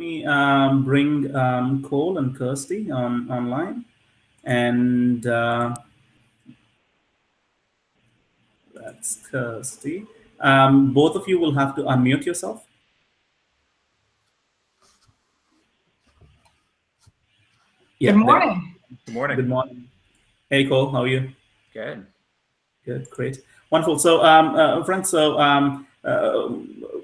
me um, bring um, Cole and Kirsty on online, and uh, that's Kirsty. Um, both of you will have to unmute yourself. Yeah, Good morning. Good morning. Good morning. Hey, Cole, how are you? Good. Good, great. Wonderful. So, um, uh, friends, so um,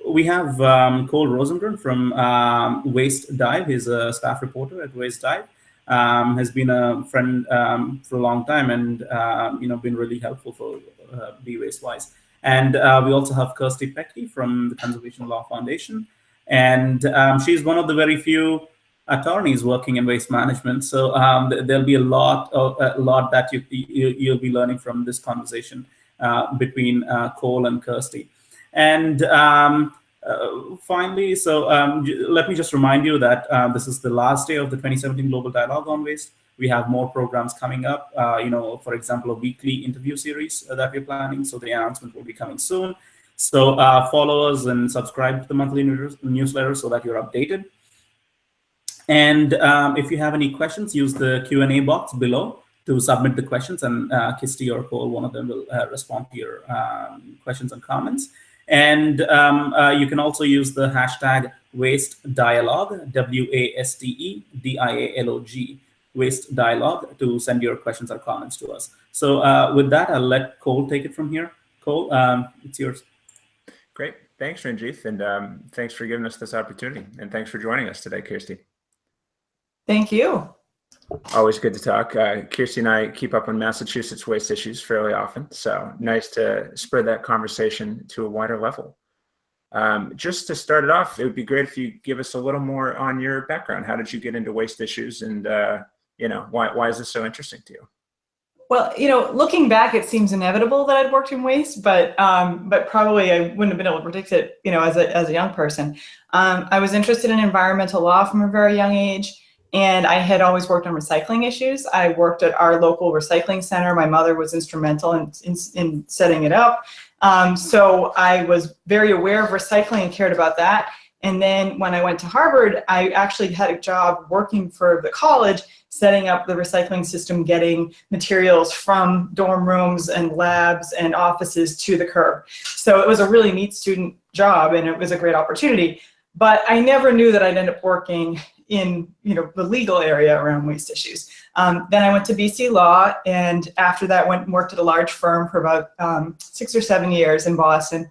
we have um, Cole Rosengren from um, Waste Dive. He's a staff reporter at Waste Dive. Um, has been a friend um, for a long time and uh, you know been really helpful for uh, Be Waste Wise. And uh, we also have Kirsty Pecci from the Conservation Law Foundation, and um, she's one of the very few attorneys working in waste management. So um, there'll be a lot, of, a lot that you, you will be learning from this conversation uh, between uh, Cole and Kirsty. And um, uh, finally, so um, let me just remind you that uh, this is the last day of the 2017 Global Dialogue on Waste. We have more programs coming up. Uh, you know, for example, a weekly interview series that we're planning. So the announcement will be coming soon. So uh, follow us and subscribe to the monthly newsletter so that you're updated. And um, if you have any questions, use the Q&A box below to submit the questions and uh, Kirsty or Cole, one of them will uh, respond to your um, questions and comments. And um, uh, you can also use the hashtag waste dialogue, W-A-S-T-E-D-I-A-L-O-G, waste dialogue to send your questions or comments to us. So uh, with that, I'll let Cole take it from here. Cole, um, it's yours. Great. Thanks, Ranjith. And um, thanks for giving us this opportunity. And thanks for joining us today, Kirsty. Thank you. Always good to talk. Uh, Kirsty and I keep up on Massachusetts waste issues fairly often, so nice to spread that conversation to a wider level. Um, just to start it off, it would be great if you give us a little more on your background. How did you get into waste issues, and uh, you know why why is this so interesting to you? Well, you know, looking back, it seems inevitable that I'd worked in waste, but um, but probably I wouldn't have been able to predict it, you know, as a as a young person. Um, I was interested in environmental law from a very young age. And I had always worked on recycling issues. I worked at our local recycling center. My mother was instrumental in, in, in setting it up. Um, so I was very aware of recycling and cared about that. And then when I went to Harvard, I actually had a job working for the college, setting up the recycling system, getting materials from dorm rooms and labs and offices to the curb. So it was a really neat student job and it was a great opportunity. But I never knew that I'd end up working in you know the legal area around waste issues. Um, then I went to BC Law, and after that went and worked at a large firm for about um, six or seven years in Boston,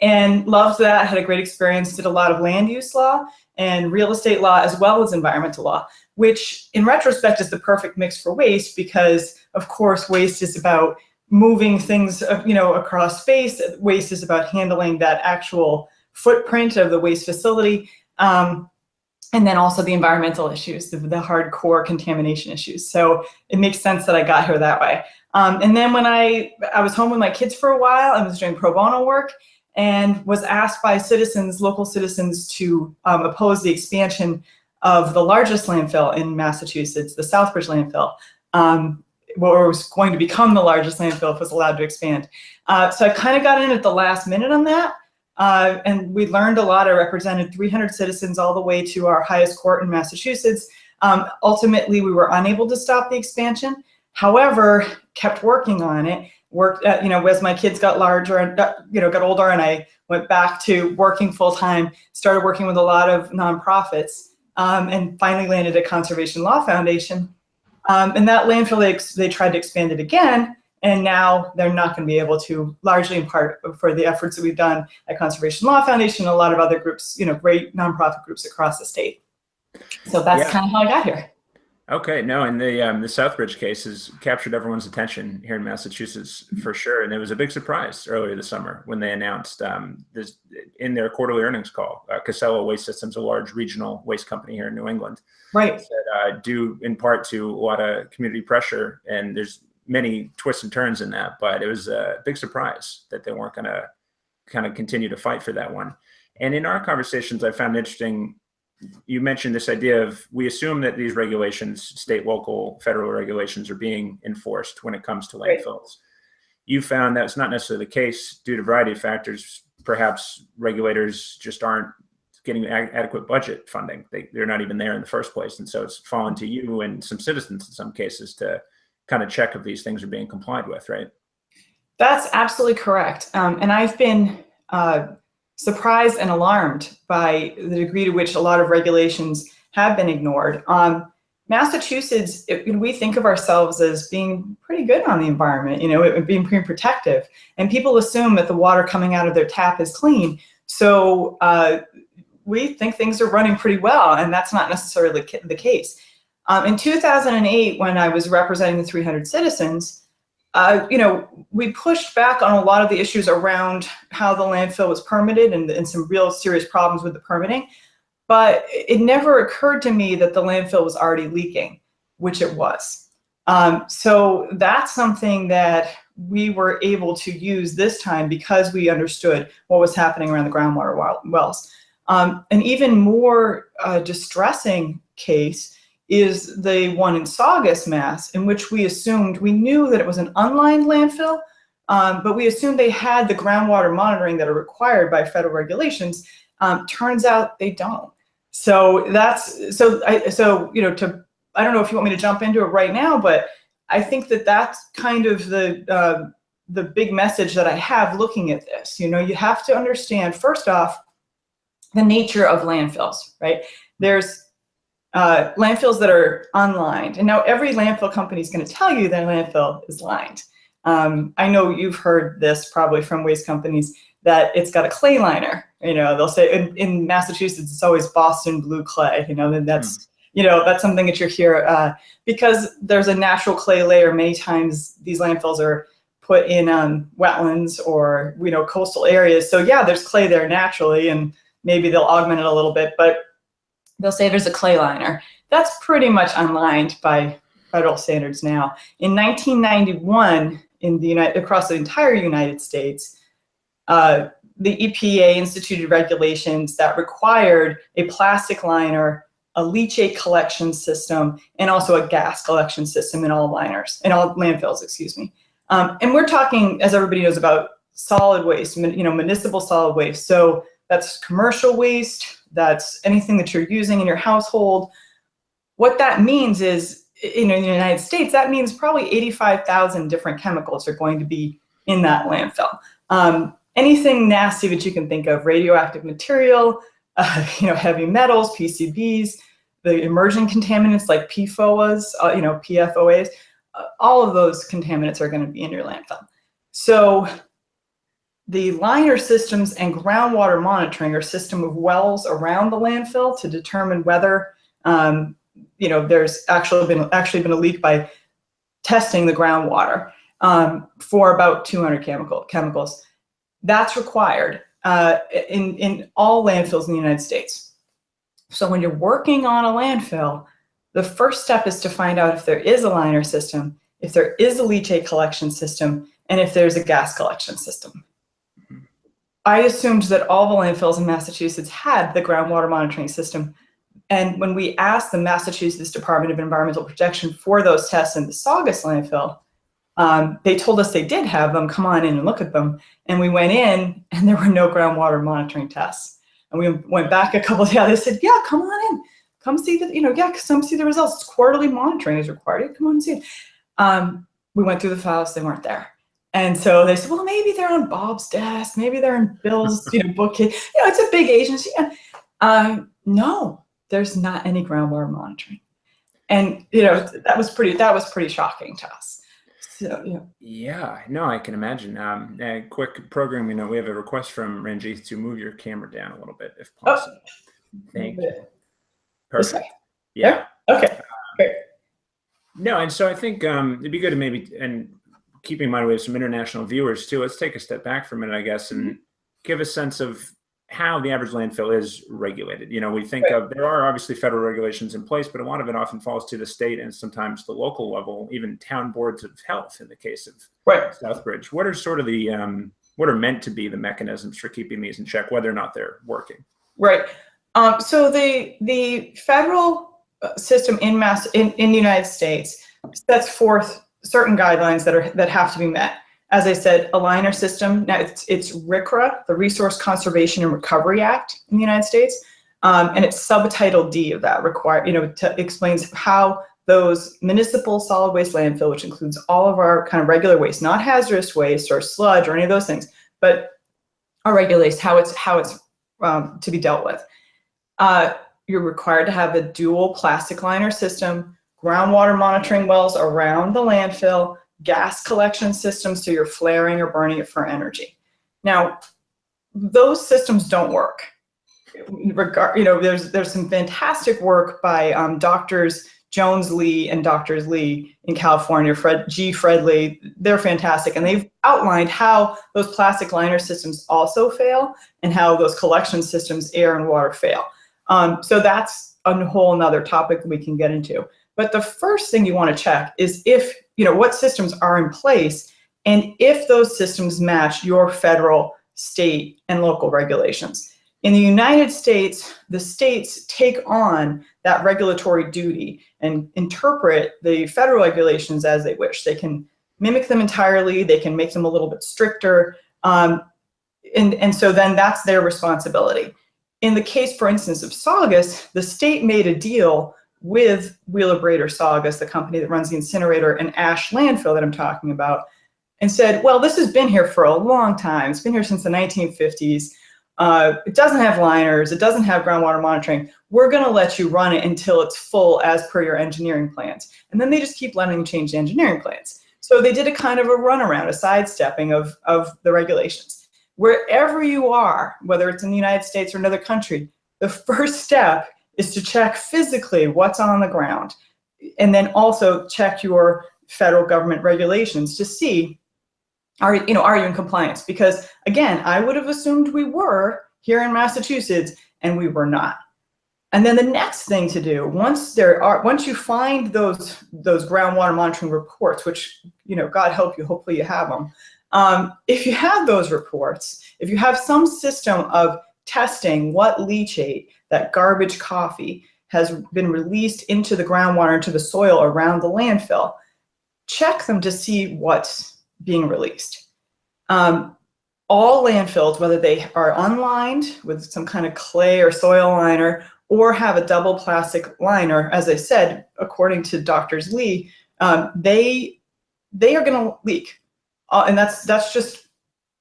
and loved that. Had a great experience. Did a lot of land use law and real estate law as well as environmental law, which in retrospect is the perfect mix for waste because of course waste is about moving things uh, you know across space. Waste is about handling that actual footprint of the waste facility. Um, and then also the environmental issues, the, the, hardcore contamination issues. So it makes sense that I got here that way. Um, and then when I, I was home with my kids for a while, I was doing pro bono work and was asked by citizens, local citizens, to um, oppose the expansion of the largest landfill in Massachusetts, the Southbridge landfill, um, or was going to become the largest landfill if it was allowed to expand. Uh, so I kind of got in at the last minute on that. Uh, and we learned a lot. I represented 300 citizens all the way to our highest court in Massachusetts. Um, ultimately, we were unable to stop the expansion. However, kept working on it. Worked, uh, you know, as my kids got larger and you know got older, and I went back to working full time. Started working with a lot of nonprofits, um, and finally landed at Conservation Law Foundation. Um, and that landfill, they, they tried to expand it again, and now they're not going to be able to, largely in part for the efforts that we've done at Conservation Law Foundation and a lot of other groups, you know, great nonprofit groups across the state. So that's yeah. kind of how I got here. Okay, no, and the um, the Southbridge case has captured everyone's attention here in Massachusetts for sure, and it was a big surprise earlier this summer when they announced um, this in their quarterly earnings call. Uh, Casella Waste Systems, a large regional waste company here in New England, right? That uh, due in part to a lot of community pressure, and there's many twists and turns in that, but it was a big surprise that they weren't going to kind of continue to fight for that one. And in our conversations, I found interesting, you mentioned this idea of we assume that these regulations, state, local, federal regulations are being enforced when it comes to landfills. Right. You found that's not necessarily the case due to a variety of factors. Perhaps regulators just aren't getting adequate budget funding. They, they're not even there in the first place. And so it's fallen to you and some citizens in some cases to kind of check if these things are being complied with, right? That's absolutely correct. Um, and I've been uh, surprised and alarmed by the degree to which a lot of regulations have been ignored. Um, Massachusetts, it, we think of ourselves as being pretty good on the environment, you know, it, being pretty protective. And people assume that the water coming out of their tap is clean. So uh, we think things are running pretty well, and that's not necessarily the case. Um, in 2008, when I was representing the 300 citizens, uh, you know, we pushed back on a lot of the issues around how the landfill was permitted and, and some real serious problems with the permitting. But it never occurred to me that the landfill was already leaking, which it was. Um, so that's something that we were able to use this time because we understood what was happening around the groundwater wells. Um, an even more uh, distressing case is the one in Saugus, Mass, in which we assumed, we knew that it was an unlined landfill, um, but we assumed they had the groundwater monitoring that are required by federal regulations. Um, turns out they don't. So that's, so, I, so, you know, to, I don't know if you want me to jump into it right now, but I think that that's kind of the, uh, the big message that I have looking at this. You know, you have to understand, first off, the nature of landfills, right? There's uh, landfills that are unlined. And now every landfill company is going to tell you their landfill is lined. Um, I know you've heard this probably from waste companies that it's got a clay liner. You know, they'll say in, in Massachusetts, it's always Boston blue clay. You know, that's, mm. you know, that's something that you hear uh, because there's a natural clay layer. Many times these landfills are put in um, wetlands or, you know, coastal areas. So yeah, there's clay there naturally and maybe they'll augment it a little bit, but they'll say there's a clay liner. That's pretty much unlined by federal standards now. In 1991, in the United, across the entire United States, uh, the EPA instituted regulations that required a plastic liner, a leachate collection system, and also a gas collection system in all liners, in all landfills, excuse me. Um, and we're talking, as everybody knows, about solid waste, you know, municipal solid waste. So that's commercial waste, that's anything that you're using in your household. What that means is, in the United States, that means probably 85,000 different chemicals are going to be in that landfill. Um, anything nasty that you can think of, radioactive material, uh, you know, heavy metals, PCBs, the emerging contaminants like PFOAs, uh, you know, PFOAs, uh, all of those contaminants are going to be in your landfill. So the liner systems and groundwater monitoring are system of wells around the landfill to determine whether um, you know there's actually been actually been a leak by testing the groundwater um, for about 200 chemical chemicals. That's required uh, in in all landfills in the United States. So when you're working on a landfill, the first step is to find out if there is a liner system, if there is a leachate collection system, and if there's a gas collection system. I assumed that all the landfills in Massachusetts had the groundwater monitoring system. And when we asked the Massachusetts Department of Environmental Protection for those tests in the Saugus landfill, um, they told us they did have them, come on in and look at them. And we went in and there were no groundwater monitoring tests. And we went back a couple of days, they said, yeah, come on in, come see the, you know, yeah, come see the results. It's quarterly monitoring is required, come on and see it. Um, we went through the files, they weren't there. And so they said, well, maybe they're on Bob's desk. Maybe they're in Bill's you know, bookcase. You know, it's a big agency. Um, no, there's not any groundwater monitoring. And, you know, that was pretty, that was pretty shocking to us. So, yeah. Yeah, no, I can imagine. Um, a quick programming note, we have a request from Ranjith to move your camera down a little bit if oh. possible. Oh. Thank you. Perfect. Yeah. Okay. Great. No, and so I think um, it'd be good to maybe, and keeping in mind we have some international viewers too, let's take a step back for a minute, I guess, and mm-hmm. give a sense of how the average landfill is regulated. You know, we think of, there are obviously federal regulations in place, but a lot of it often falls to the state and sometimes the local level, even town boards of health in the case of right. Southbridge. What are sort of the, um, what are meant to be the mechanisms for keeping these in check, whether or not they're working? Right. Um, so the, the federal uh, system in mass in, in the United States sets forth certain guidelines that are that have to be met. As I said, a liner system, now it's, it's RCRA, the Resource Conservation and Recovery Act in the United States. Um, and it's subtitle D of that require, you know, to, explains how those municipal solid waste landfill, which includes all of our kind of regular waste, not hazardous waste or sludge or any of those things, but our regular waste, how it's how it's um, to be dealt with. Uh, you're required to have a dual plastic liner system, groundwater monitoring wells around the landfill, gas collection systems so you're flaring or burning it for energy. Now, those systems don't work. You know, there's there's some fantastic work by um, doctors Jones Lee and doctors Lee in California, Fred G. Fred Lee. They're fantastic, and they've outlined how those plastic liner systems also fail and how those collection systems, air and water, fail. Um, so that's a whole another topic we can get into. But the first thing you want to check is if, you know, what systems are in place and if those systems match your federal, state, and local regulations. In the United States, the states take on that regulatory duty and interpret the federal regulations as they wish. They can mimic them entirely, they can make them a little bit stricter, um, and, and so then that's their responsibility. In the case, for instance, of Saugus, the state made a deal with Wheelabrator Saugus, the company that runs the incinerator and ash landfill that I'm talking about, and said, well, this has been here for a long time. It's been here since the 1950s. Uh, it doesn't have liners. It doesn't have groundwater monitoring. We're going to let you run it until it's full as per your engineering plans. And then they just keep letting you change the engineering plans. So they did a kind of a runaround, a sidestepping of, of the regulations. Wherever you are, whether it's in the United States or another country, the first step is to check physically what's on the ground. And then also check your federal government regulations to see are you know are you in compliance because again i would have assumed we were here in massachusetts and we were not and then the next thing to do once there are once you find those those groundwater monitoring reports which you know god help you hopefully you have them um, if you have those reports if you have some system of testing what leachate that garbage coffee has been released into the groundwater into the soil around the landfill check them to see what's being released. Um, all landfills, whether they are unlined with some kind of clay or soil liner or have a double plastic liner, as I said, according to doctors Lee, um, they they are going to leak, uh, and that's that's just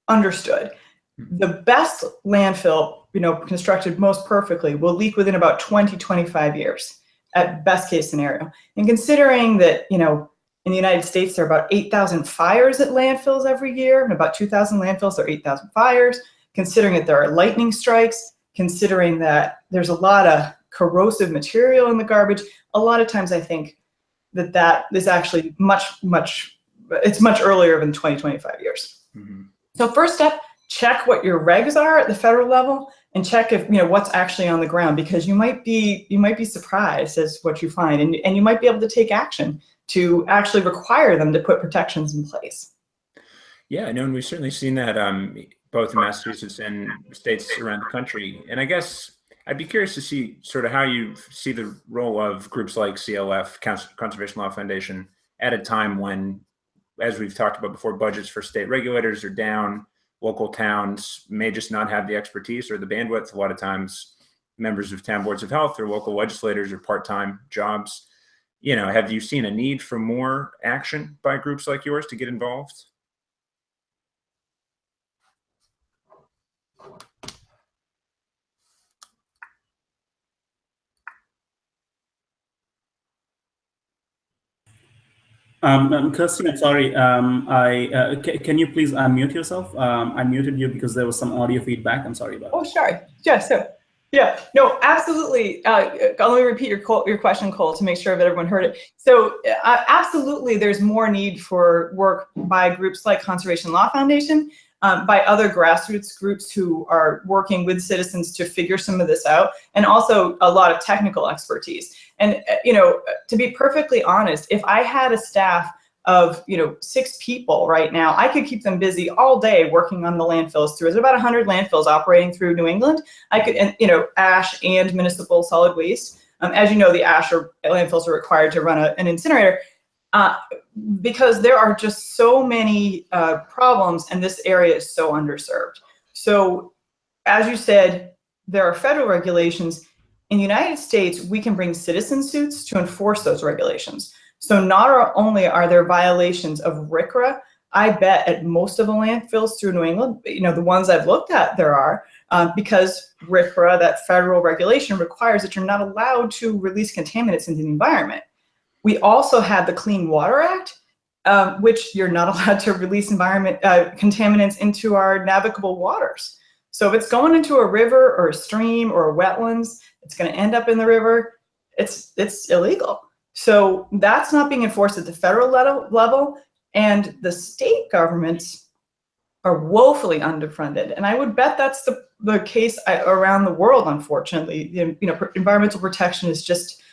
understood. The best landfill, you know, constructed most perfectly, will leak within about 20, 25 years at best case scenario. And considering that, you know, in the United States, there are about 8,000 fires at landfills every year, and about 2,000 landfills, there are 8,000 fires. Considering that there are lightning strikes, considering that there's a lot of corrosive material in the garbage, a lot of times I think that that is actually much, much, it's much earlier than 20, 25 years. Mm -hmm. So first step, check what your regs are at the federal level and check if you know what's actually on the ground because you might be you might be surprised as what you find and, and you might be able to take action to actually require them to put protections in place. Yeah, no, and we've certainly seen that um, both in Massachusetts and states around the country. And I guess I'd be curious to see sort of how you see the role of groups like CLF, Conservation Law Foundation, at a time when, as we've talked about before, budgets for state regulators are down, local towns may just not have the expertise or the bandwidth. A lot of times, members of town boards of health or local legislators are part-time jobs you know, have you seen a need for more action by groups like yours to get involved? Um, um, Kirsty, I'm sorry. Um, I uh, can you please unmute yourself? Um, I muted you because there was some audio feedback. I'm sorry about. Oh, sorry. Yeah. So yeah, no, absolutely. Uh, let me repeat your your question, Cole, to make sure that everyone heard it. So uh, absolutely, there's more need for work by groups like Conservation Law Foundation, um, by other grassroots groups who are working with citizens to figure some of this out, and also a lot of technical expertise. And, uh, you know, to be perfectly honest, if I had a staff of you know six people right now. I could keep them busy all day working on the landfills through. There's about 100 landfills operating through New England. I could, and, you know, ash and municipal solid waste. Um, as you know, the ash or landfills are required to run a, an incinerator uh, because there are just so many uh, problems and this area is so underserved. So as you said, there are federal regulations in the United States, we can bring citizen suits to enforce those regulations. So not only are there violations of RCRA, I bet at most of the landfills through New England, you know, the ones I've looked at, there are, um, because RCRA, that federal regulation, requires that you're not allowed to release contaminants into the environment. We also have the Clean Water Act, um, which you're not allowed to release environment uh, contaminants into our navigable waters. So if it's going into a river or a stream or a wetlands, it's going to end up in the river. It's it's illegal. So that's not being enforced at the federal level, and the state governments are woefully underfunded. And I would bet that's the, the case uh, around the world, unfortunately. You know, environmental protection is just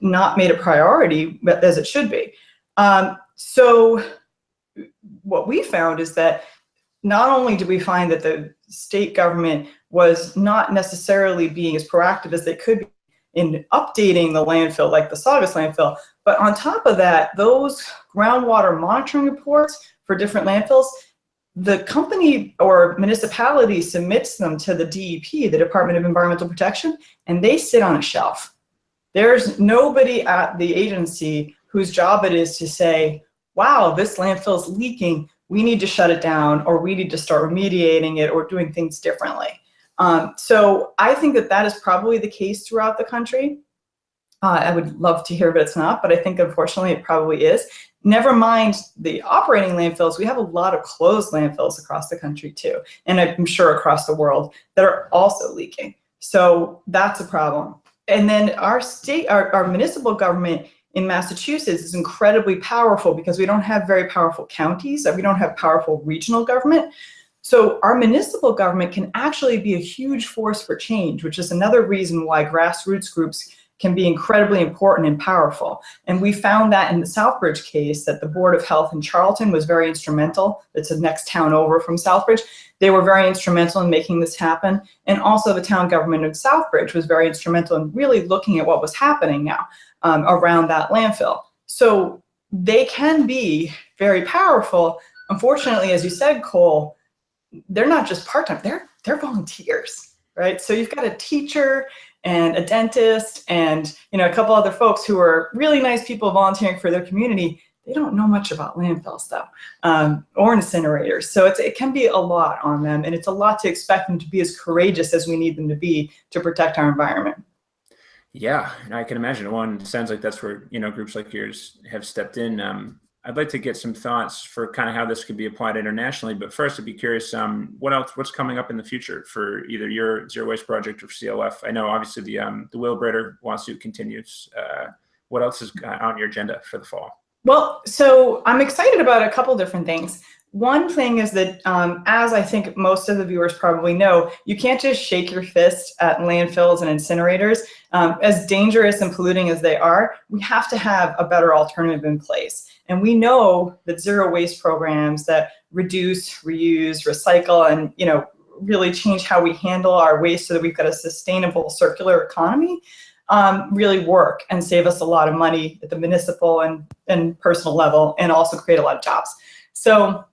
not made a priority as it should be. Um, so what we found is that not only do we find that the state government was not necessarily being as proactive as they could be in updating the landfill, like the Saugus landfill, but on top of that, those groundwater monitoring reports for different landfills, the company or municipality submits them to the DEP, the Department of Environmental Protection, and they sit on a shelf. There's nobody at the agency whose job it is to say, wow, this landfill is leaking, we need to shut it down, or we need to start remediating it or doing things differently. Um, so I think that that is probably the case throughout the country. Uh, I would love to hear, but it's not, but I think unfortunately it probably is. Never mind the operating landfills, we have a lot of closed landfills across the country too, and I'm sure across the world that are also leaking. So that's a problem. And then our state, our, our municipal government in Massachusetts is incredibly powerful because we don't have very powerful counties, we don't have powerful regional government. So our municipal government can actually be a huge force for change, which is another reason why grassroots groups can be incredibly important and powerful. And we found that in the Southbridge case that the Board of Health in Charlton was very instrumental. It's the next town over from Southbridge. They were very instrumental in making this happen. And also the town government of Southbridge was very instrumental in really looking at what was happening now um, around that landfill. So they can be very powerful. Unfortunately, as you said, Cole, they're not just part-time, they're, they're volunteers, right? So you've got a teacher and a dentist and you know a couple other folks who are really nice people volunteering for their community. They don't know much about landfills though, um, or incinerators. So it can be a lot on them and it's a lot to expect them to be as courageous as we need them to be to protect our environment. Yeah, and I can imagine one sounds like that's where, you know, groups like yours have stepped in. Um, I'd like to get some thoughts for kind of how this could be applied internationally. But first, I'd be curious, um, what else, what's coming up in the future for either your zero waste project or CLF? I know obviously the um, the Wheelabrator lawsuit continues. Uh, what else is on your agenda for the fall? Well, so I'm excited about a couple different things. One thing is that, um, as I think most of the viewers probably know, you can't just shake your fist at landfills and incinerators. Um, as dangerous and polluting as they are, we have to have a better alternative in place. And we know that zero waste programs that reduce, reuse, recycle, and you know really change how we handle our waste so that we've got a sustainable circular economy um, really work and save us a lot of money at the municipal and, and personal level and also create a lot of jobs. So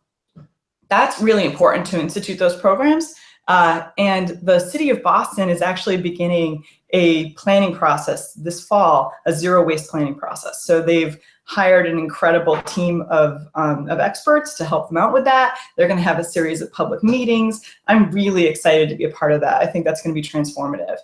that's really important to institute those programs. Uh, and the city of Boston is actually beginning a planning process this fall, a zero waste planning process. So they've hired an incredible team of, um, of experts to help them out with that. They're gonna have a series of public meetings. I'm really excited to be a part of that. I think that's gonna be transformative.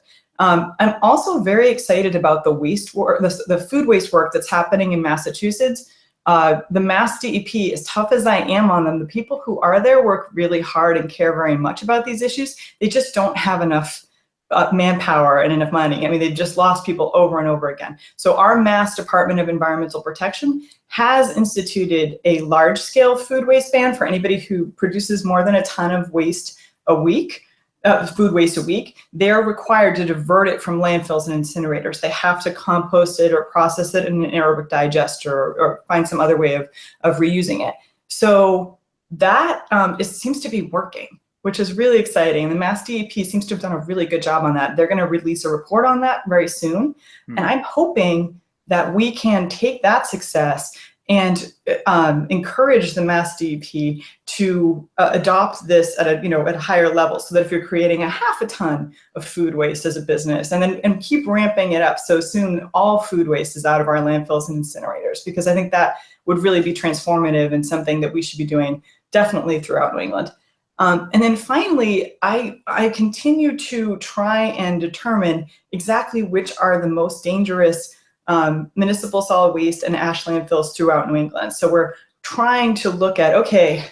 Um, I'm also very excited about the waste work, the, the food waste work that's happening in Massachusetts. Uh, the Mass DEP, as tough as I am on them, the people who are there work really hard and care very much about these issues. They just don't have enough uh, manpower and enough money. I mean, they just lost people over and over again. So our Mass Department of Environmental Protection has instituted a large-scale food waste ban for anybody who produces more than a ton of waste a week uh, food waste a week, they're required to divert it from landfills and incinerators. They have to compost it or process it in an aerobic digester or, or find some other way of, of reusing it. So that um, it seems to be working, which is really exciting. The Mass DEP seems to have done a really good job on that. They're going to release a report on that very soon. Mm. And I'm hoping that we can take that success and um, encourage the Mass DEP to uh, adopt this at a you know at a higher level, so that if you're creating a half a ton of food waste as a business, and then and keep ramping it up, so soon all food waste is out of our landfills and incinerators, because I think that would really be transformative and something that we should be doing definitely throughout New England. Um, and then finally, I, I continue to try and determine exactly which are the most dangerous um, municipal solid waste and ash landfills throughout New England. So we're trying to look at, okay,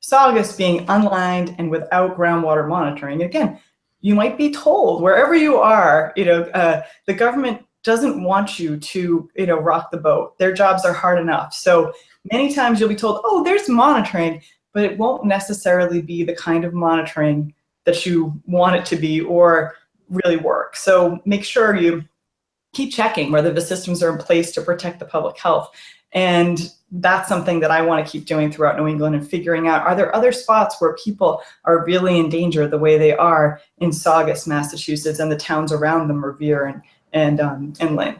Saugus being unlined and without groundwater monitoring. Again, you might be told wherever you are, you know, uh, the government doesn't want you to, you know, rock the boat. Their jobs are hard enough. So many times you'll be told, oh, there's monitoring, but it won't necessarily be the kind of monitoring that you want it to be or really work. So make sure you keep checking whether the systems are in place to protect the public health. And that's something that I want to keep doing throughout New England and figuring out, are there other spots where people are really in danger the way they are in Saugus, Massachusetts, and the towns around them, Revere and, and, um, and Lynn?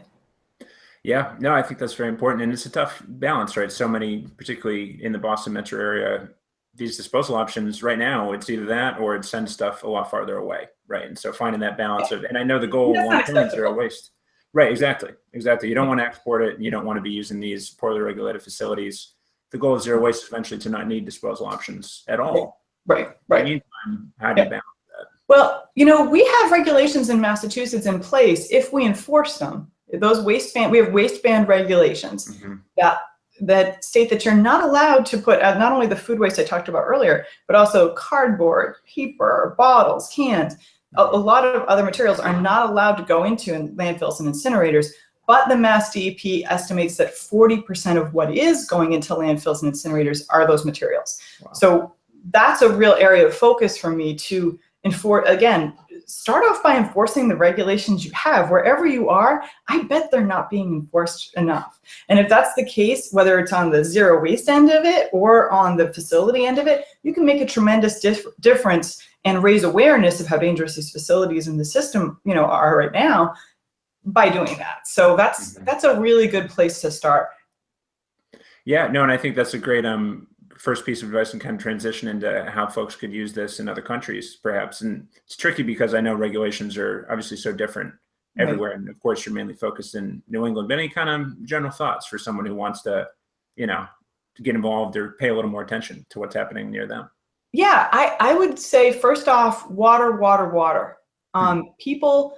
Yeah, no, I think that's very important. And it's a tough balance, right? So many, particularly in the Boston metro area, these disposal options right now, it's either that or it sends stuff a lot farther away, right? And so finding that balance of, and I know the goal long term is zero waste. Right, exactly, exactly. You don't want to export it. You don't want to be using these poorly regulated facilities. The goal of zero waste is eventually to not need disposal options at all. Right, right. meantime, how do you balance that? Well, you know, we have regulations in Massachusetts in place if we enforce them. Those waste ban, we have waste waistband regulations mm -hmm. that that state that you're not allowed to put uh, not only the food waste I talked about earlier, but also cardboard, paper, bottles, cans a, a lot of other materials are not allowed to go into landfills and incinerators, but the Mass DEP estimates that 40% of what is going into landfills and incinerators are those materials. Wow. So that's a real area of focus for me to enforce, again, start off by enforcing the regulations you have wherever you are. I bet they're not being enforced enough. And if that's the case, whether it's on the zero waste end of it or on the facility end of it, you can make a tremendous dif difference and raise awareness of how dangerous these facilities in the system, you know, are right now by doing that. So that's mm -hmm. that's a really good place to start. Yeah, no, and I think that's a great um first piece of advice and kind of transition into how folks could use this in other countries, perhaps. And it's tricky because I know regulations are obviously so different everywhere. Right. And of course, you're mainly focused in New England. But any kind of general thoughts for someone who wants to, you know, to get involved or pay a little more attention to what's happening near them? Yeah, I, I would say first off, water, water, water. Hmm. Um, people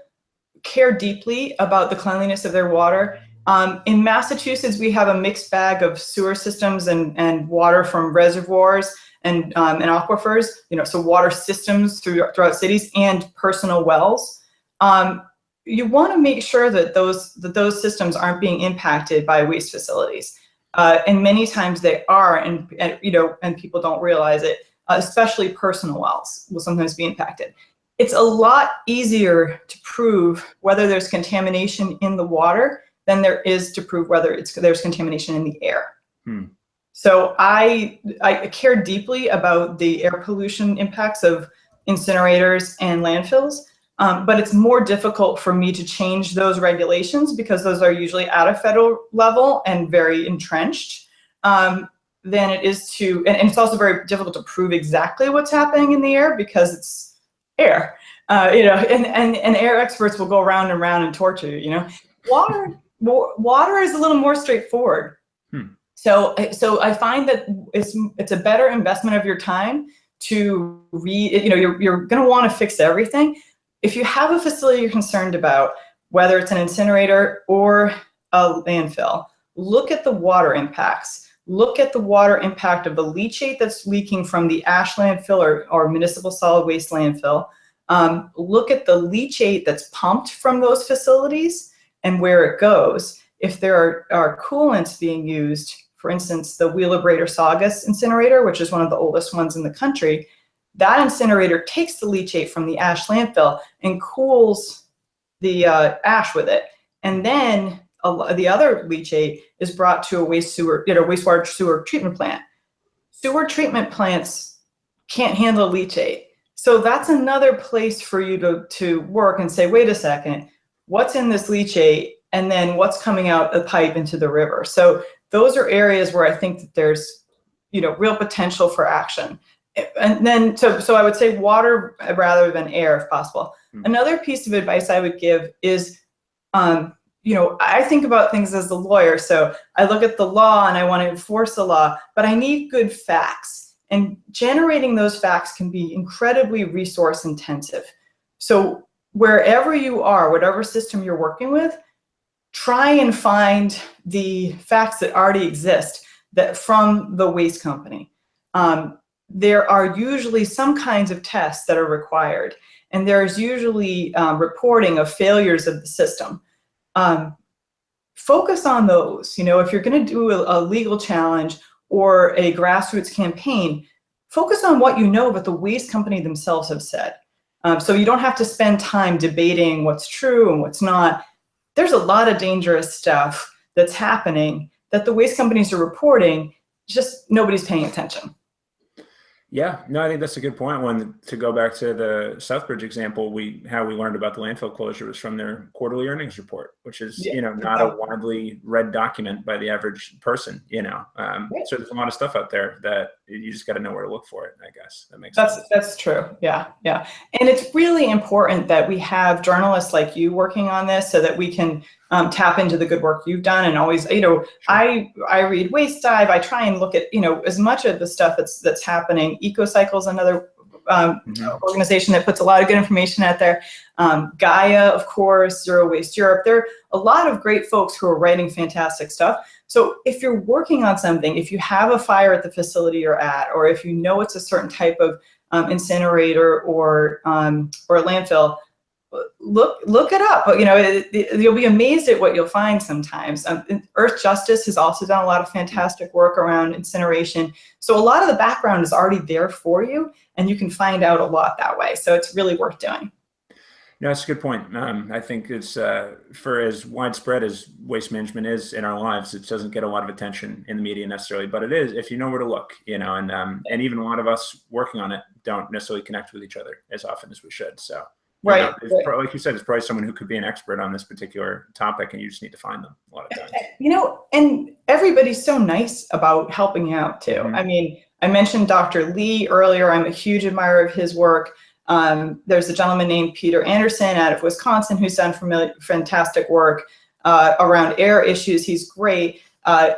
care deeply about the cleanliness of their water. Um, in Massachusetts, we have a mixed bag of sewer systems and, and water from reservoirs and, um, and aquifers, you know, so water systems through, throughout cities and personal wells. Um, you want to make sure that those, that those systems aren't being impacted by waste facilities. Uh, and many times they are, and, and, you know, and people don't realize it especially personal wells will sometimes be impacted. It's a lot easier to prove whether there's contamination in the water than there is to prove whether it's there's contamination in the air. Hmm. So I, I care deeply about the air pollution impacts of incinerators and landfills, um, but it's more difficult for me to change those regulations because those are usually at a federal level and very entrenched. Um, than it is to, and, and, it's also very difficult to prove exactly what's happening in the air because it's air, uh, you know, and, and, and air experts will go around and around and torture you, you know. Water, water is a little more straightforward. Hmm. So, so I find that it's, it's a better investment of your time to read, you know, you're, you're going to want to fix everything. If you have a facility you're concerned about, whether it's an incinerator or a landfill, look at the water impacts look at the water impact of the leachate that's leaking from the ash landfill or, or municipal solid waste landfill. Um, look at the leachate that's pumped from those facilities and where it goes. If there are, are coolants being used, for instance, the Wheelabrator Saugus incinerator, which is one of the oldest ones in the country, that incinerator takes the leachate from the ash landfill and cools the uh, ash with it. And then a, the other leachate is brought to a waste sewer, you know, wastewater sewer treatment plant. Sewer treatment plants can't handle leachate. So that's another place for you to, to work and say, wait a second, what's in this leachate? And then what's coming out the pipe into the river? So those are areas where I think that there's, you know, real potential for action. And then, so, so I would say water rather than air if possible. Mm -hmm. Another piece of advice I would give is, um, you know, I think about things as the lawyer. So I look at the law and I want to enforce the law, but I need good facts. And generating those facts can be incredibly resource intensive. So wherever you are, whatever system you're working with, try and find the facts that already exist that from the waste company. Um, there are usually some kinds of tests that are required, and there's usually um, reporting of failures of the system um, focus on those. You know, if you're going to do a, a, legal challenge or a grassroots campaign, focus on what you know what the waste company themselves have said. Um, so you don't have to spend time debating what's true and what's not. There's a lot of dangerous stuff that's happening that the waste companies are reporting, just nobody's paying attention. Yeah, no, I think that's a good point. When to go back to the Southbridge example, we how we learned about the landfill closure was from their quarterly earnings report, which is yeah. you know not a widely read document by the average person. You know, um, yeah. so there's a lot of stuff out there that you just got to know where to look for it. I guess that makes that's sense. that's true. Yeah, yeah, and it's really important that we have journalists like you working on this so that we can um, tap into the good work you've done and always, you know, sure. I I read Waste Dive. I try and look at you know as much of the stuff that's that's happening. EcoCycle's another um, mm -hmm. organization that puts a lot of good information out there. Um, Gaia, of course, Zero Waste Europe. There are a lot of great folks who are writing fantastic stuff. So if you're working on something, if you have a fire at the facility you're at, or if you know it's a certain type of um, incinerator or um, or a landfill, look look it up. But you know, it, it, you'll be amazed at what you'll find sometimes. Um, Earthjustice has also done a lot of fantastic work around incineration. So a lot of the background is already there for you, and you can find out a lot that way. So it's really worth doing. No, that's a good point. Um, I think it's uh, for as widespread as waste management is in our lives, it doesn't get a lot of attention in the media necessarily, but it is if you know where to look, you know, and um, and even a lot of us working on it don't necessarily connect with each other as often as we should. So Right. You know, probably, like you said, it's probably someone who could be an expert on this particular topic, and you just need to find them a lot of times. You know, and everybody's so nice about helping out too. Mm -hmm. I mean, I mentioned Dr. Lee earlier. I'm a huge admirer of his work. Um, there's a gentleman named Peter Anderson out of Wisconsin who's done familiar, fantastic work uh, around air issues. He's great. Uh,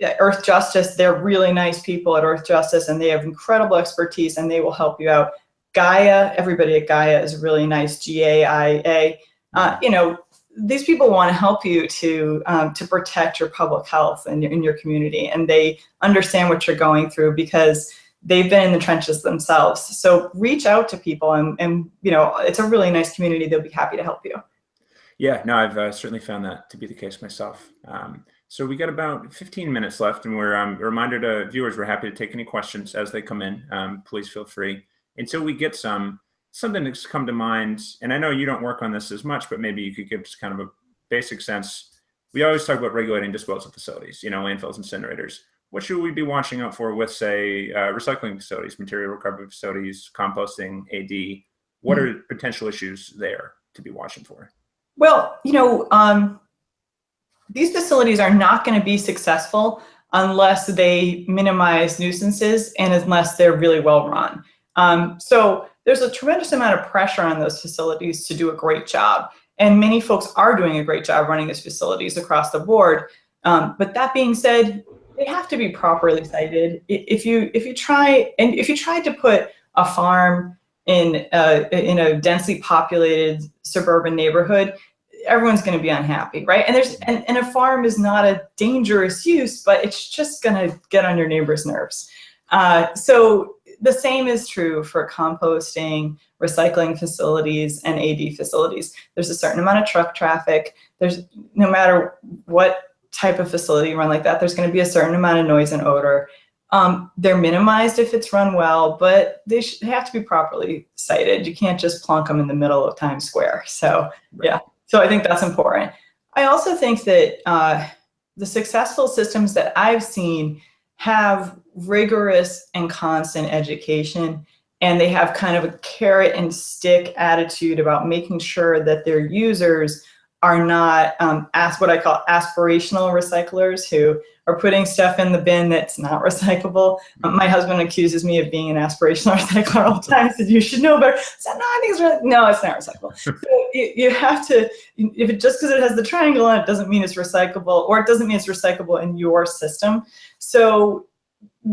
Earthjustice, they're really nice people at Earth Justice and they have incredible expertise, and they will help you out. Gaia, everybody at Gaia is really nice, G-A-I-A. Uh, you know, these people want to help you to um, to protect your public health and your, in your community, and they understand what you're going through because they've been in the trenches themselves. So reach out to people, and, and you know, it's a really nice community. They'll be happy to help you. Yeah, no, I've uh, certainly found that to be the case myself. Um, so we got about 15 minutes left, and we're um, a reminder to viewers, we're happy to take any questions as they come in. Um, please feel free until we get some, something that's come to mind, and I know you don't work on this as much, but maybe you could give just kind of a basic sense. We always talk about regulating disposal facilities, you know, landfills, incinerators. What should we be watching out for with, say, uh, recycling facilities, material recovery facilities, composting, AD? What are potential issues there to be watching for? Well, you know, um, these facilities are not going to be successful unless they minimize nuisances and unless they're really well run. Um, so there's a tremendous amount of pressure on those facilities to do a great job. And many folks are doing a great job running these facilities across the board. Um, but that being said, they have to be properly sited. If you if you try and if you tried to put a farm in a, in a densely populated suburban neighborhood, everyone's going to be unhappy, right? And there's and, and a farm is not a dangerous use, but it's just going to get on your neighbor's nerves. Uh, so the same is true for composting, recycling facilities, and AD facilities. There's a certain amount of truck traffic. There's no matter what type of facility you run like that, there's going to be a certain amount of noise and odor. Um, they're minimized if it's run well, but they, they have to be properly sited. You can't just plunk them in the middle of Times Square. So yeah, so I think that's important. I also think that uh, the successful systems that I've seen have rigorous and constant education and they have kind of a carrot and stick attitude about making sure that their users are not um, as what I call aspirational recyclers who are putting stuff in the bin that's not recyclable. Um, my husband accuses me of being an aspirational recycler all the time. He says, you should know better. Said, no, I think it's really, no, it's not recyclable. so you, you have to, if it just because it has the triangle on it doesn't mean it's recyclable or it doesn't mean it's recyclable in your system. So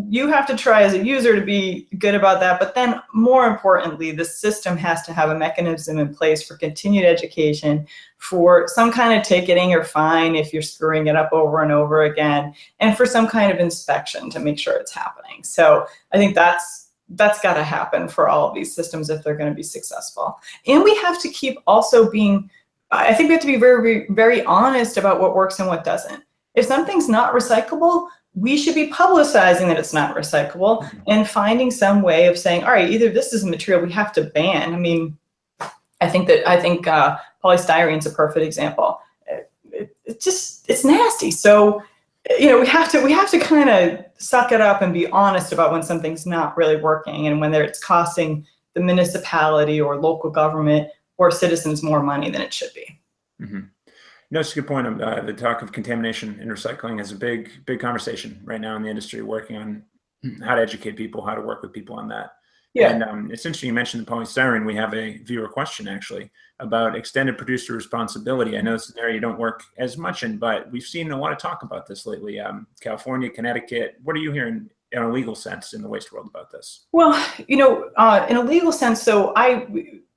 you have to try as a user to be good about that. But then more importantly, the system has to have a mechanism in place for continued education, for some kind of ticketing or fine if you're screwing it up over and over again, and for some kind of inspection to make sure it's happening. So I think that's that's got to happen for all of these systems if they're going to be successful. And we have to keep also being, I think we have to be very, very honest about what works and what doesn't. If something's not recyclable, we should be publicizing that it's not recyclable mm-hmm. and finding some way of saying, all right, either this is a material we have to ban. I mean, I think that I think uh, polystyrene is a perfect example. It, it, it, just it's nasty. So you know we have to we have to kind of suck it up and be honest about when something's not really working and whether it's costing the municipality or local government or citizens more money than it should be. Mm -hmm. No, it's a good point. Uh, the talk of contamination and recycling is a big, big conversation right now in the industry, working on how to educate people, how to work with people on that. Yeah. And um, it's interesting you mentioned the polystyrene. We have a viewer question actually about extended producer responsibility. I know it's an area you don't work as much in, but we've seen a lot of talk about this lately. Um, California, Connecticut. What are you hearing in a legal sense in the waste world about this? Well, you know, uh, in a legal sense, so I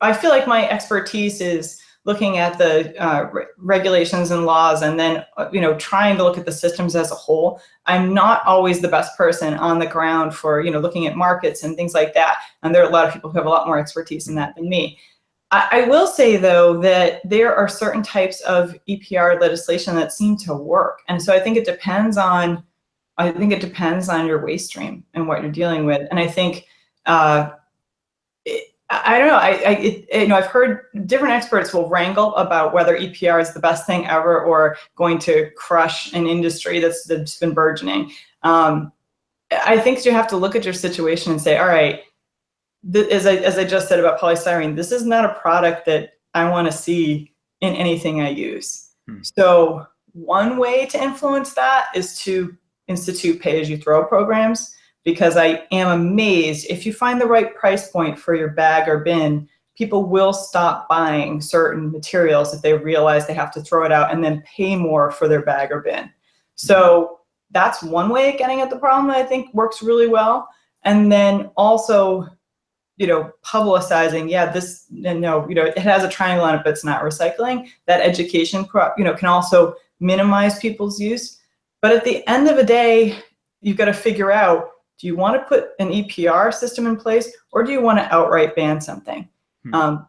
I feel like my expertise is looking at the uh, re regulations and laws and then, uh, you know, trying to look at the systems as a whole. I'm not always the best person on the ground for, you know, looking at markets and things like that. And there are a lot of people who have a lot more expertise in that than me. I, I will say, though, that there are certain types of EPR legislation that seem to work. And so I think it depends on, I think it depends on your waste stream and what you're dealing with. And I think, uh, I don't know. I, I it, you know, I've heard different experts will wrangle about whether EPR is the best thing ever or going to crush an industry that's, that's been burgeoning. Um, I think you have to look at your situation and say, all right, as I, as I just said about polystyrene, this is not a product that I want to see in anything I use. Hmm. So one way to influence that is to institute pay-as-you-throw programs because I am amazed if you find the right price point for your bag or bin, people will stop buying certain materials if they realize they have to throw it out and then pay more for their bag or bin. So that's one way of getting at the problem that I think works really well. And then also, you know, publicizing, yeah, this, no, you know, it has a triangle on it, but it's not recycling. That education, you know, can also minimize people's use. But at the end of the day, you've got to figure out do you want to put an EPR system in place or do you want to outright ban something? Hmm. Um,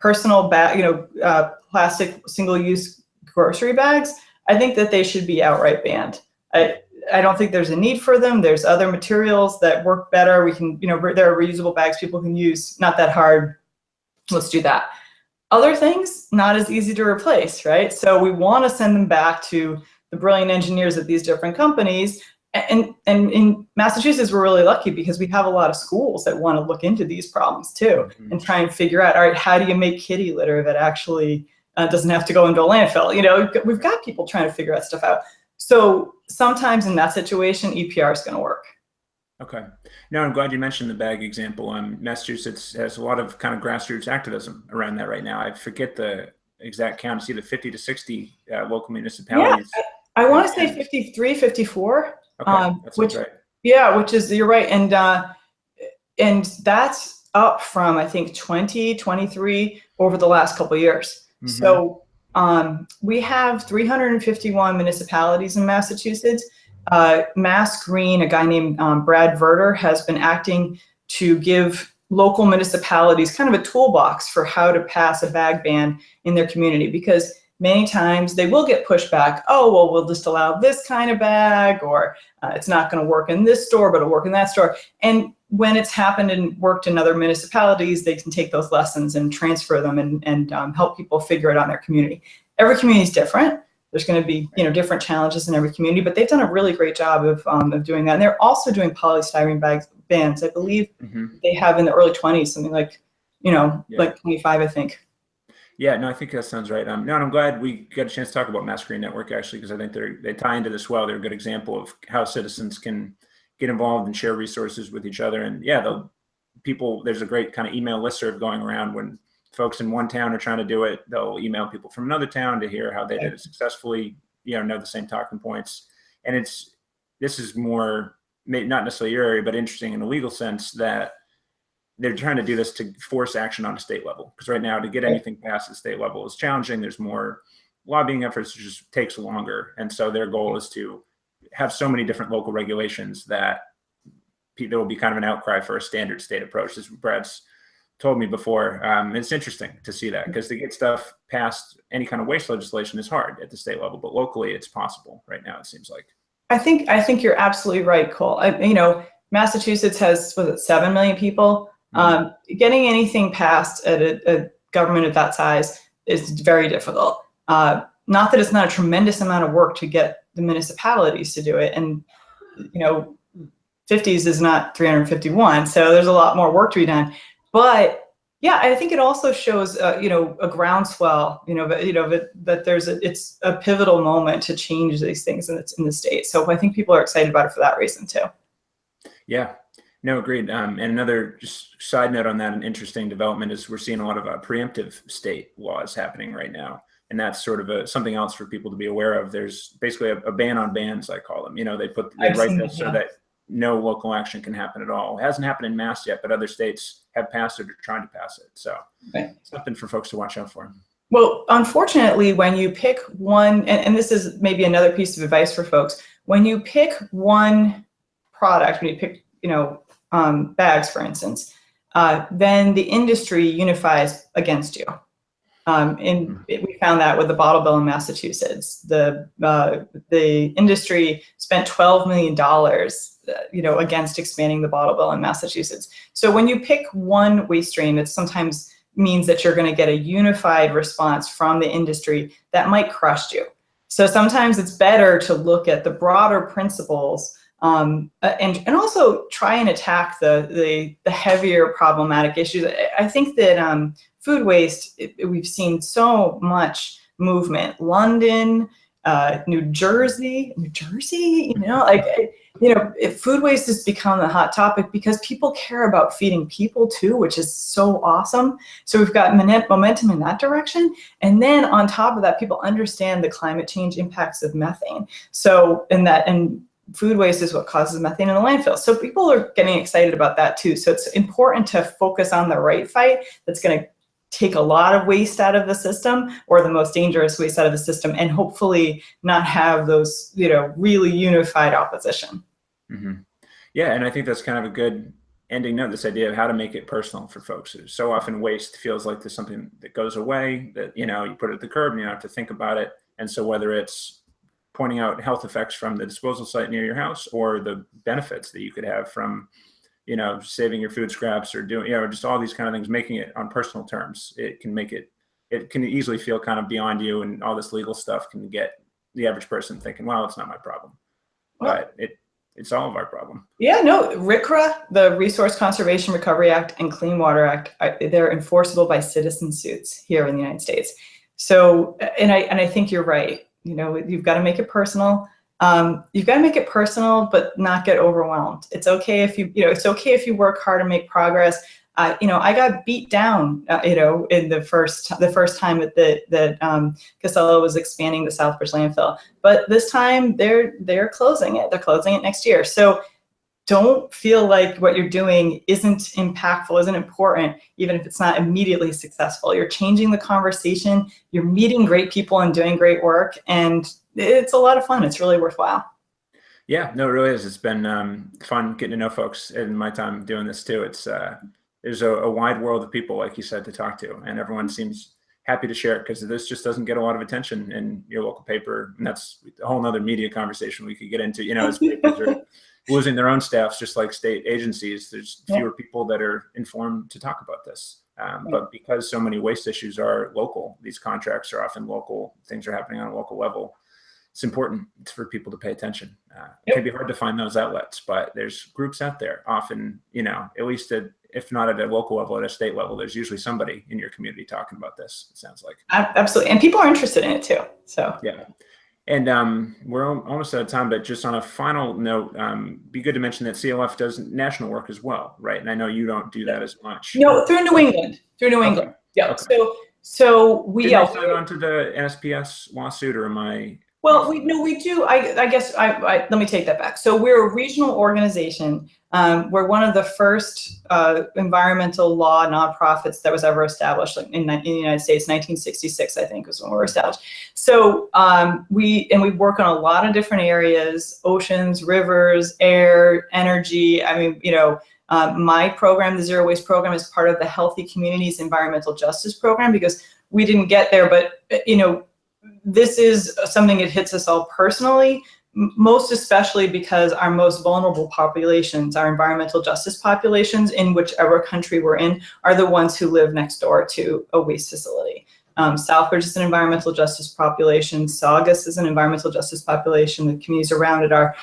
personal bag, you know, uh, plastic single-use grocery bags, I think that they should be outright banned. I, I don't think there's a need for them. There's other materials that work better. We can, you know, there are reusable bags people can use, not that hard. Let's do that. Other things, not as easy to replace, right? So we want to send them back to the brilliant engineers at these different companies and, and in Massachusetts, we're really lucky because we have a lot of schools that want to look into these problems too mm -hmm. and try and figure out, all right, how do you make kitty litter that actually uh, doesn't have to go into a landfill? You know, we've got people trying to figure that stuff out. So sometimes in that situation, EPR is going to work. Okay. No, I'm glad you mentioned the bag example. Um, Massachusetts has a lot of kind of grassroots activism around that right now. I forget the exact count. It's either 50 to 60 uh, local municipalities. Yeah, I, I want to say 53, 54. Okay, um, which right. yeah, which is you're right, and uh, and that's up from I think 20, 23 over the last couple years. Mm -hmm. So um, we have 351 municipalities in Massachusetts. Uh, Mass Green, a guy named um, Brad Verter, has been acting to give local municipalities kind of a toolbox for how to pass a bag ban in their community because many times they will get pushback. Oh, well, we'll just allow this kind of bag, or uh, it's not going to work in this store, but it'll work in that store. And when it's happened and worked in other municipalities, they can take those lessons and transfer them and, and um, help people figure it out in their community. Every community is different. There's going to be you know different challenges in every community, but they've done a really great job of, um, of doing that. And they're also doing polystyrene bags bans. I believe mm -hmm. they have in the early 20s, something like, you know, yeah. like 25, I think. Yeah, no, I think that sounds right. Um, no, and I'm glad we got a chance to talk about Mass Green Network actually, because I think they they tie into this well. They're a good example of how citizens can get involved and share resources with each other. And yeah, the people there's a great kind of email listserv going around when folks in one town are trying to do it. They'll email people from another town to hear how they did it successfully. You know, know the same talking points. And it's this is more not necessarily your area, but interesting in a legal sense that they're trying to do this to force action on a state level. Because right now, to get anything past the state level is challenging. There's more lobbying efforts, it just takes longer. And so their goal is to have so many different local regulations that there will be kind of an outcry for a standard state approach. As Brad's told me before, um, it's interesting to see that because to get stuff past any kind of waste legislation is hard at the state level, but locally it's possible right now. It seems like. I think I think you're absolutely right, Cole. I, you know, Massachusetts has was it seven million people um, getting anything passed at a, a, government of that size is very difficult. Uh, not that it's not a tremendous amount of work to get the municipalities to do it. And, you know, 50s is not 351. So there's a lot more work to be done. But yeah, I think it also shows, uh, you know, a groundswell, you know, but, you know, that, that there's a, it's a pivotal moment to change these things in the, in the state. So I think people are excited about it for that reason too. Yeah, no, agreed. Um, and another just side note on that, an interesting development is we're seeing a lot of uh, preemptive state laws happening right now. And that's sort of a, something else for people to be aware of. There's basically a, a ban on bans, I call them. You know, they put they I've write this so that no local action can happen at all. It hasn't happened in Mass yet, but other states have passed it or trying to pass it. So okay. something for folks to watch out for. Well, unfortunately, when you pick one, and, and this is maybe another piece of advice for folks, when you pick one product, when you pick, you know, um, bags, for instance, uh, then the industry unifies against you. Um, and hmm. it, we found that with the bottle bill in Massachusetts. The, uh, the industry spent $12 million uh, you know, against expanding the bottle bill in Massachusetts. So when you pick one waste stream, it sometimes means that you're going to get a unified response from the industry that might crush you. So sometimes it's better to look at the broader principles um, uh, and, and also try and attack the, the, the heavier problematic issues. I think that um, food waste, it, we've seen so much movement. London, uh, New Jersey, New Jersey, you know, like, you know, food waste has become a hot topic because people care about feeding people too, which is so awesome. So we've got momentum in that direction. And then on top of that, people understand the climate change impacts of methane. So in that, and food waste is what causes methane in the landfill. So people are getting excited about that too. So it's important to focus on the right fight that's going to take a lot of waste out of the system or the most dangerous waste out of the system and hopefully not have those, you know, really unified opposition. Mm -hmm. Yeah, and I think that's kind of a good ending note, this idea of how to make it personal for folks. So often waste feels like there's something that goes away that, you know, you put it at the curb and you don't have to think about it. And so whether it's pointing out health effects from the disposal site near your house or the benefits that you could have from you know saving your food scraps or doing you know just all these kind of things making it on personal terms. It can make it it can easily feel kind of beyond you and all this legal stuff can get the average person thinking well it's not my problem. But it it's all of our problem. Yeah no RCRA the resource conservation recovery act and clean water act they're enforceable by citizen suits here in the united states. So and i and i think you're right you know, you've got to make it personal. Um, you've got to make it personal, but not get overwhelmed. It's okay if you, you know, it's okay if you work hard and make progress. Uh, you know, I got beat down, uh, you know, in the first the first time that the, that um, Casella was expanding the Southbridge landfill. But this time they're they're closing it. They're closing it next year. So don't feel like what you're doing isn't impactful, isn't important, even if it's not immediately successful. You're changing the conversation, you're meeting great people and doing great work, and it's a lot of fun. It's really worthwhile. Yeah, no, it really is. It's been um, fun getting to know folks in my time doing this too. It's uh, there's a, a, wide world of people, like you said, to talk to, and everyone seems happy to share it because this just doesn't get a lot of attention in your local paper, and that's a whole nother media conversation we could get into. You know, as papers are losing their own staffs, just like state agencies. There's fewer people that are informed to talk about this. Um, but because so many waste issues are local, these contracts are often local, things are happening on a local level. it's important for people to pay attention. Uh, It can be hard to find those outlets, but there's groups out there. Often, you know, at least at, if not at a local level, at a state level, there's usually somebody in your community talking about this. It sounds like. Absolutely. And people are interested in it too. So Yeah. And um, we're almost out of time, but just on a final note, um, be good to mention that CLF does national work as well, right? And I know you don't do that as much. no, through New England, through New Okay. England. Yeah. Okay. So, so we, Did I sign on to the NSPS lawsuit, or am I? Well, we no, we do. I, I guess I, I let me take that back. So we're a regional organization. Um, we're one of the first uh, environmental law nonprofits that was ever established in, in the United States. 1966, I think, was when we were established. So um, we and we work on a lot of different areas: oceans, rivers, air, energy. I mean, you know. Um, my program, the Zero Waste Program, is part of the Healthy Communities Environmental Justice Program because we didn't get there, but uh, you know, this is something that hits us all personally, most especially because our most vulnerable populations, our environmental justice populations in whichever country we're in, are the ones who live next door to a waste facility. Um, Southbridge is an environmental justice population. Saugus is an environmental justice population. The communities around it are.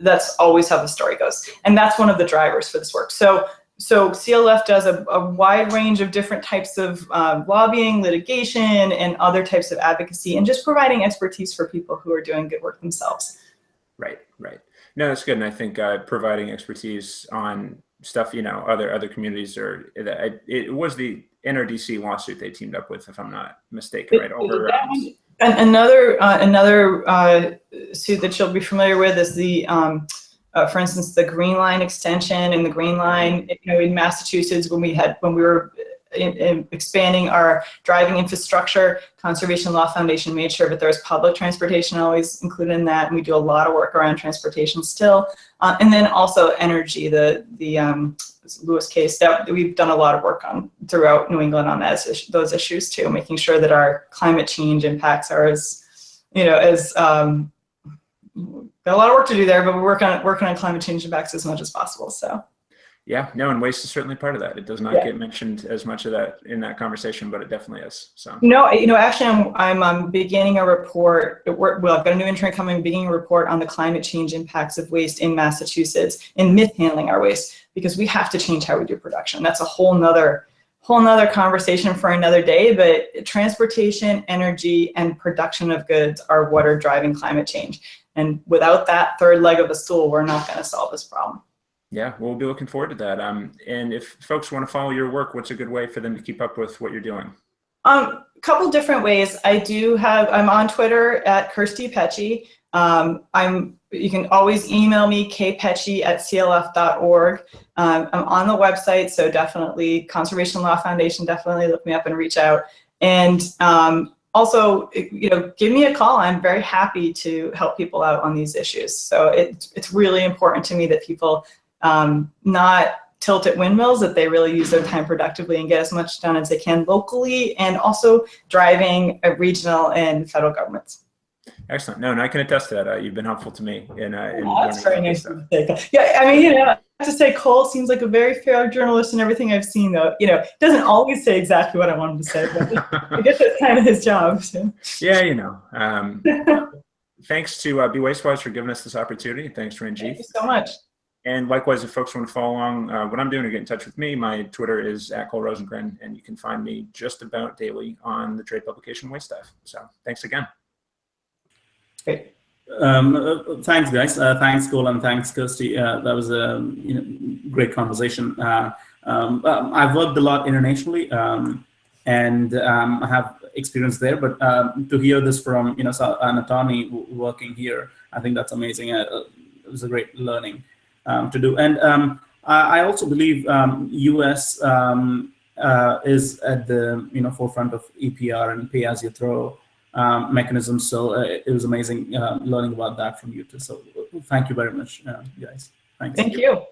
That's always how the story goes, and that's one of the drivers for this work. So so CLF does a, a wide range of different types of uh, lobbying, litigation, and other types of advocacy, and just providing expertise for people who are doing good work themselves. Right, right. No, that's good, and I think uh, providing expertise on stuff, you know, other other communities are. It, it was the NRDC lawsuit they teamed up with, if I'm not mistaken, right? Over. Um, Another uh, another uh, suit that you'll be familiar with is the, um, uh, for instance, the Green Line extension and the Green Line, you know, in Massachusetts when we had when we were in, in expanding our driving infrastructure, Conservation Law Foundation made sure that there was public transportation always included in that, and we do a lot of work around transportation still. Uh, and then also energy, the the um, Lewis case that we've done a lot of work on throughout New England on that, those issues too, making sure that our climate change impacts are as, you know, as um, got a lot of work to do there, but we're working on working on climate change impacts as much as possible. So yeah, no, and waste is certainly part of that. It does not Yeah. get mentioned as much of that in that conversation, but it definitely is. So. no, you know, actually, I'm I'm um, beginning a report. Well, I've got a new intern coming, beginning a report on the climate change impacts of waste in Massachusetts in mishandling our waste because we have to change how we do production. That's a whole nother whole nother conversation for another day. But transportation, energy, and production of goods are what are driving climate change. And without that third leg of the stool, we're not going to solve this problem. Yeah, we'll be looking forward to that. Um, and if folks want to follow your work, what's a good way for them to keep up with what you're doing? Um, a couple different ways. I do have, I'm on Twitter at Kirsty Pecci. Um, I'm, you can always email me, kpecci at clf.org. Um, I'm on the website, so definitely Conservation Law Foundation, definitely look me up and reach out. And um, also, you know, give me a call. I'm very happy to help people out on these issues. So it, it's really important to me that people um, not tilt at windmills, that they really use their time productively and get as much done as they can locally and also driving a regional and federal governments. Excellent. No, and I can attest to that. Uh, you've been helpful to me in, uh, in Oh, that's very nice of you. Yeah, I mean, you know, to say Cole seems like a very fair journalist and everything I've seen though. You know, doesn't always say exactly what I want him to say, but I guess that's kind of his job. So. yeah, you know. Um, thanks to uh, Be Wastewise for giving us this opportunity. Thanks, Thank you so much. And likewise, if folks want to follow along uh, what I'm doing or get in touch with me, my Twitter is at Cole Rosengren, and you can find me just about daily on the trade publication Waste Stuff. So thanks again. Great. Um, uh, thanks, guys. Uh, thanks, Cole, and thanks, Kirsty. Uh, that was a you know, great conversation. Uh, um, um, I've worked a lot internationally, um, and um, I have experience there. But um, to hear this from you know an attorney working here, I think that's amazing. Uh, uh, it was a great learning to do. And um, I, also believe um, U.S. Um, uh, is at the you know forefront of EPR and pay as you throw um, mechanisms. So uh, it was amazing uh, learning about that from you too. So thank you very much, uh, guys. Thanks. Thank you.